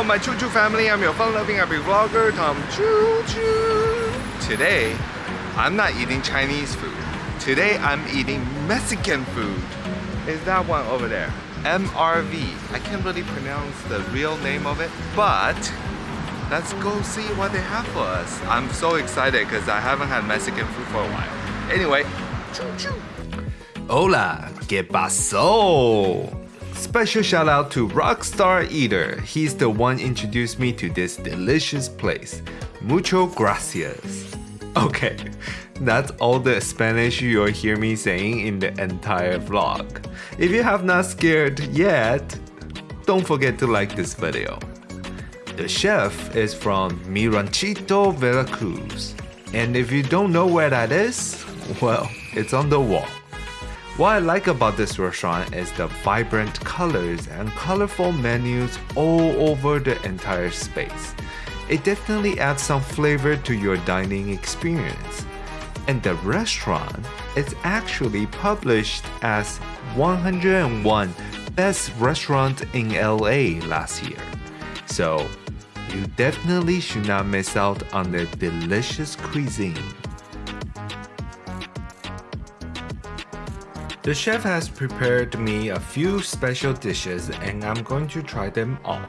Hello, my Choo Choo family. I'm your fun-loving happy vlogger, Tom Choo Choo. Today, I'm not eating Chinese food. Today, I'm eating Mexican food. Is that one over there? MRV. I can't really pronounce the real name of it, but let's go see what they have for us. I'm so excited because I haven't had Mexican food for a while. Anyway, choo choo. Hola, ¿qué pasó? Special shout out to Rockstar Eater. He's the one introduced me to this delicious place. Mucho gracias. Okay, that's all the Spanish you'll hear me saying in the entire vlog. If you have not scared yet, don't forget to like this video. The chef is from Mi Ranchito, Veracruz. And if you don't know where that is, well, it's on the wall. What I like about this restaurant is the vibrant colors and colorful menus all over the entire space. It definitely adds some flavor to your dining experience. And the restaurant is actually published as 101 Best Restaurant in LA last year. So, you definitely should not miss out on their delicious cuisine. The chef has prepared me a few special dishes and I'm going to try them all.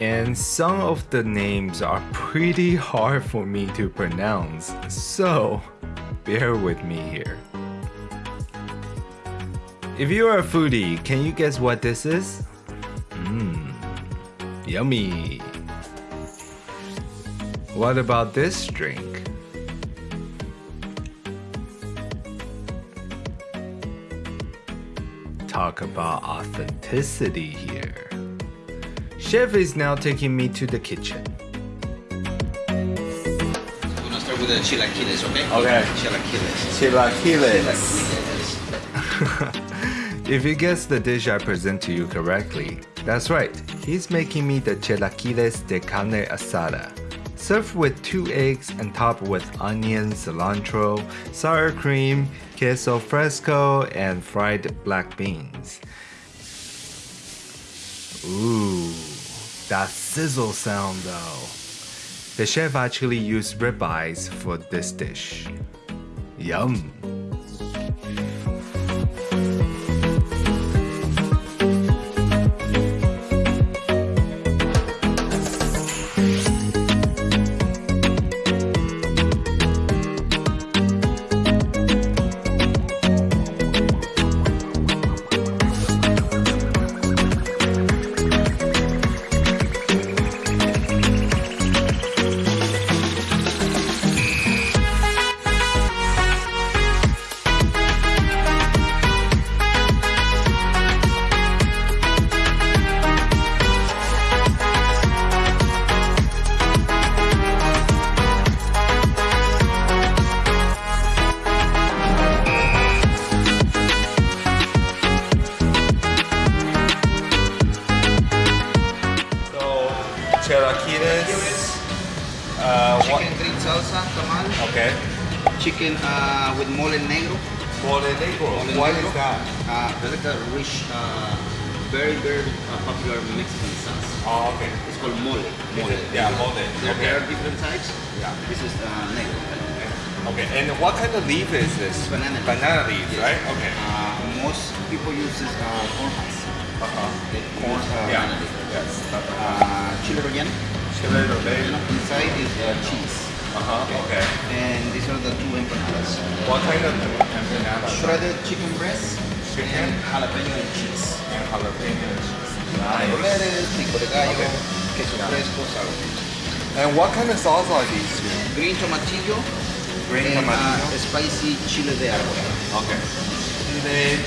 And some of the names are pretty hard for me to pronounce, so bear with me here. If you are a foodie, can you guess what this is? Mmm, yummy. What about this drink? Talk about authenticity here. Chef is now taking me to the kitchen. We're gonna start with the chilaquiles, okay? Okay. Chilaquiles. Chilaquiles. if you guess the dish I present to you correctly, that's right. He's making me the chilaquiles de carne asada. Served with two eggs and topped with onion, cilantro, sour cream, queso fresco, and fried black beans. Ooh, that sizzle sound though. The chef actually used ribeyes for this dish. Yum! Chicken green salsa, tamal. Okay. Chicken uh, with mole negro. Mole negro. Mole What negro. is that? Uh, that's like a rich, uh, very, very uh, popular Mexican sauce. Oh, okay. It's called mole. Mole. Yeah, mole. There, Okay. there are different types. Yeah. This is uh, negro. Okay. And what kind of leaf is this? It's banana leaf. Banana leaf, Yes. right? Okay. Uh, most people use this uh, corn husk. Uh-huh. Corn uh, Yeah. banana leaf. Yes. Uh, chile relleno. Chile. Inside is uh, cheese. Uh-huh. Okay. And these are the two empanadas. What kind of empanada? Shredded chicken breast Chicken. and jalapeno and cheese. And jalapeno cheese. Nice. lettuce, pico de gallo, Okay. queso Yeah. fresco, sour. And what kind of sauce are these? Green tomatillo Green and tomatillo. Uh, spicy chile de árbol. Okay.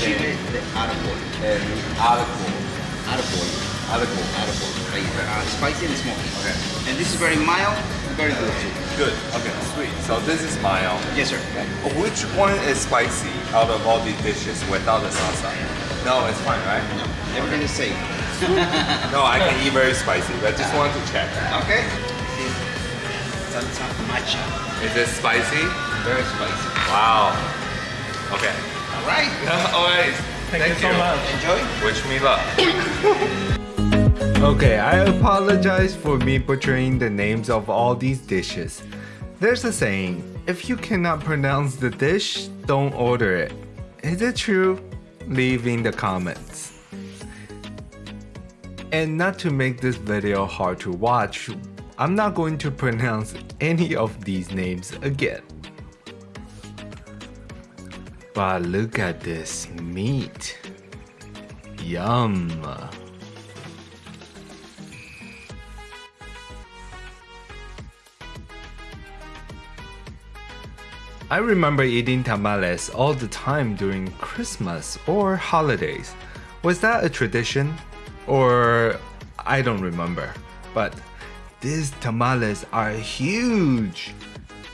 Chile de árbol. and árbol. Árbol. Árbol. Like, uh, spicy and smoky. Okay. And this is very mild, very good too. Good. Okay. Sweet. So this is mild. Yes, sir. Which one is spicy out of all these dishes without the salsa? No, it's fine, right? No, everything is safe. No, I can eat very spicy, but I just wanted to check. Okay. This is salsa macha. Is it spicy? Very spicy. Wow. Okay. All right. All right. Thank, you so much. Enjoy. Wish me luck. Okay, I apologize for me butchering the names of all these dishes. There's a saying, if you cannot pronounce the dish, don't order it. Is it true? Leave in the comments. And not to make this video hard to watch, I'm not going to pronounce any of these names again. But look at this meat. Yum. I remember eating tamales all the time during Christmas or holidays. Was that a tradition? Or I don't remember. But these tamales are huge.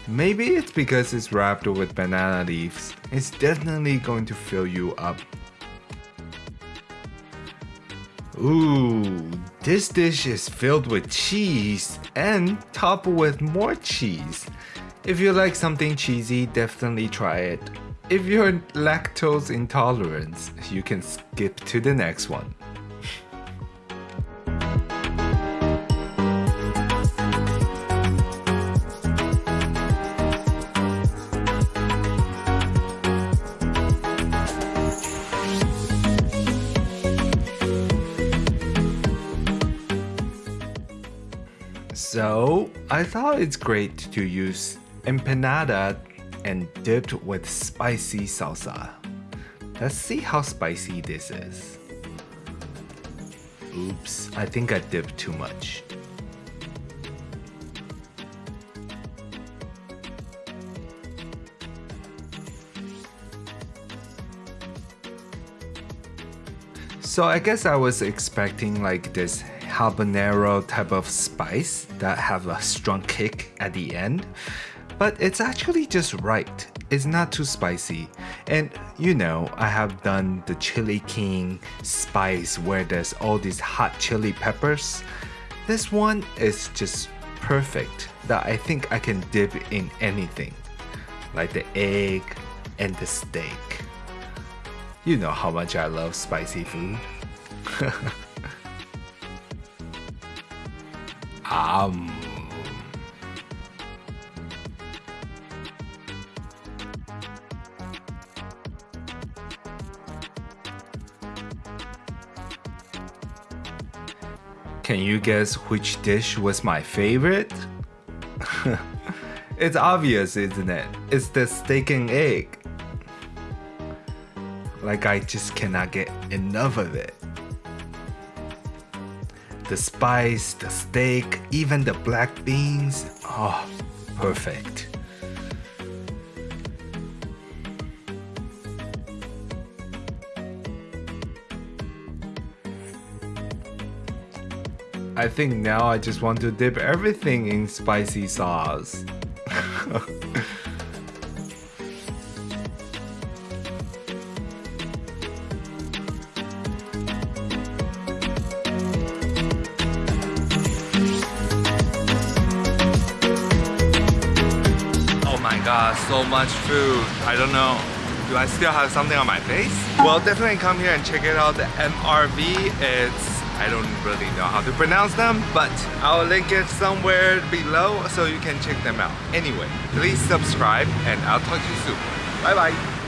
Maybe it's because it's wrapped with banana leaves. It's definitely going to fill you up. Ooh, this dish is filled with cheese and topped with more cheese. If you like something cheesy, definitely try it. If you're lactose intolerant, you can skip to the next one. So, I thought it's great to use empanada and dipped with spicy salsa. Let's see how spicy this is. Oops, I think I dipped too much. So I guess I was expecting like this habanero type of spice that have a strong kick at the end but it's actually just right. It's not too spicy. And you know, I have done the Chili King spice where there's all these hot chili peppers. This one is just perfect that I think I can dip in anything, like the egg and the steak. You know how much I love spicy food. um. Can you guess which dish was my favorite? it's obvious, isn't it? It's the steak and egg. Like I just cannot get enough of it. The spice, the steak, even the black beans. Oh, perfect. I think now I just want to dip everything in spicy sauce. My so much food. I don't know. Do I still have something on my face? Well, definitely come here and check it out. The MRV, it's I don't really know how to pronounce them, but I'll link it somewhere below so you can check them out. Anyway, please subscribe and I'll talk to you soon. Bye bye.